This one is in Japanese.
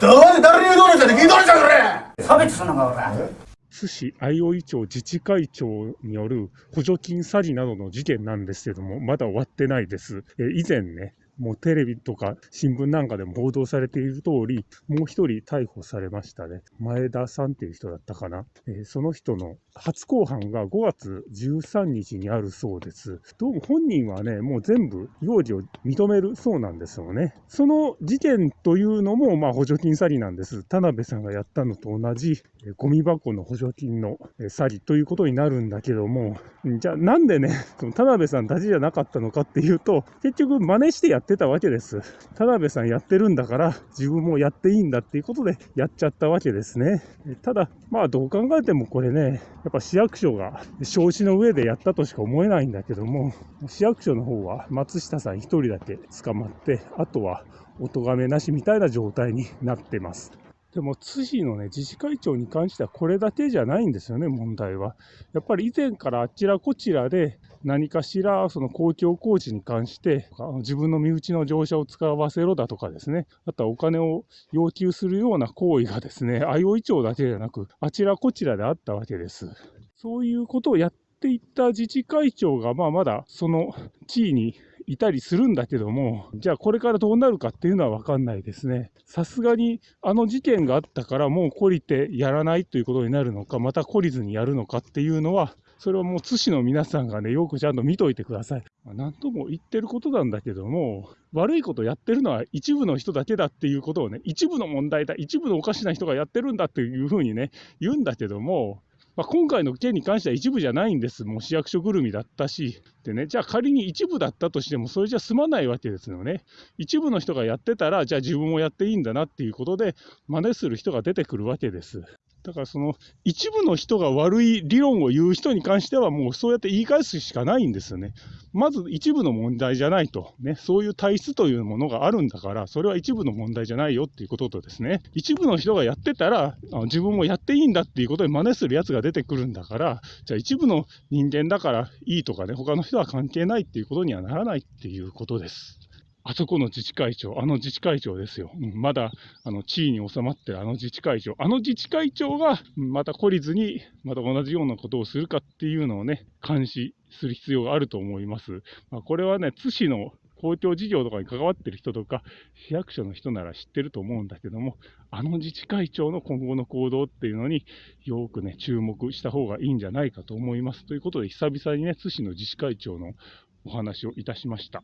どうで誰に言うとるんじゃね聞いとるんじゃこれ差別すんのか、おら。津市相生町自治会長による補助金詐欺などの事件なんですけども、まだ終わってないです。えー以前ね、もうテレビとか新聞なんかでも報道されている通り、もう一人逮捕されましたね。前田さんっていう人だったかな。えーその人の初公判が5月13日にあるそうです。どうも本人はね、もう全部容疑を認めるそうなんですよね。その事件というのも、まあ補助金詐欺なんです。田辺さんがやったのと同じ、えーゴミ箱の補助金のえ詐欺ということになるんだけども、じゃあなんでね、その田辺さんたちじゃなかったのかっていうと、結局真似してやってたわけです。田辺さんやってるんだから、自分もやっていいんだっていうことでやっちゃったわけですね。ただ、まあどう考えてもこれね、やっぱ市役所が承知の上でやったとしか思えないんだけども、市役所の方は松下さん一人だけ捕まって、あとはお咎めなしみたいな状態になってます。でも、津市のね、自治会長に関してはこれだけじゃないんですよね、問題は。やっぱり以前からあちらこちらで何かしらその公共工事に関して、自分の身内の乗車を使わせろだとかですね、あとはお金を要求するような行為がですね、相生町だけじゃなく、あちらこちらであったわけです。そういうことをやっていった自治会長が、まあまだその地位にいたりするんだけども、じゃあこれからどうなるかっていうのは分かんないですね。さすがにあの事件があったからもう懲りてやらないということになるのか、また懲りずにやるのかっていうのは、それはもう津市の皆さんがね、よくちゃんと見といてください。ま何とも言ってることなんだけども、悪いことやってるのは一部の人だけだっていうことをね、一部の問題だ、一部のおかしな人がやってるんだっていうふうにね、言うんだけども、まあ、今回の件に関しては一部じゃないんです。もう市役所ぐるみだったし。でね、じゃあ仮に一部だったとしても、それじゃ済まないわけですよね。一部の人がやってたら、じゃあ自分もやっていいんだなっていうことで、真似する人が出てくるわけです。だからその一部の人が悪い理論を言う人に関してはもうそうやって言い返すしかないんですよね。まず一部の問題じゃないと。ね、そういう体質というものがあるんだから、それは一部の問題じゃないよっていうこととですね、一部の人がやってたら、あの自分もやっていいんだっていうことで真似するやつが出てくるんだから、じゃあ一部の人間だからいいとかね、他の人は関係ないっていうことにはならないっていうことです。あそこの自治会長、あの自治会長ですよ。うんまだあの地位に収まってるあの自治会長、あの自治会長がまた懲りずに、また同じようなことをするかっていうのをね、監視する必要があると思います。まあ、これはね、津市の公共事業とかに関わってる人とか、市役所の人なら知ってると思うんだけども、あの自治会長の今後の行動っていうのによくね、注目した方がいいんじゃないかと思います。ということで、久々にね、津市の自治会長のお話をいたしました。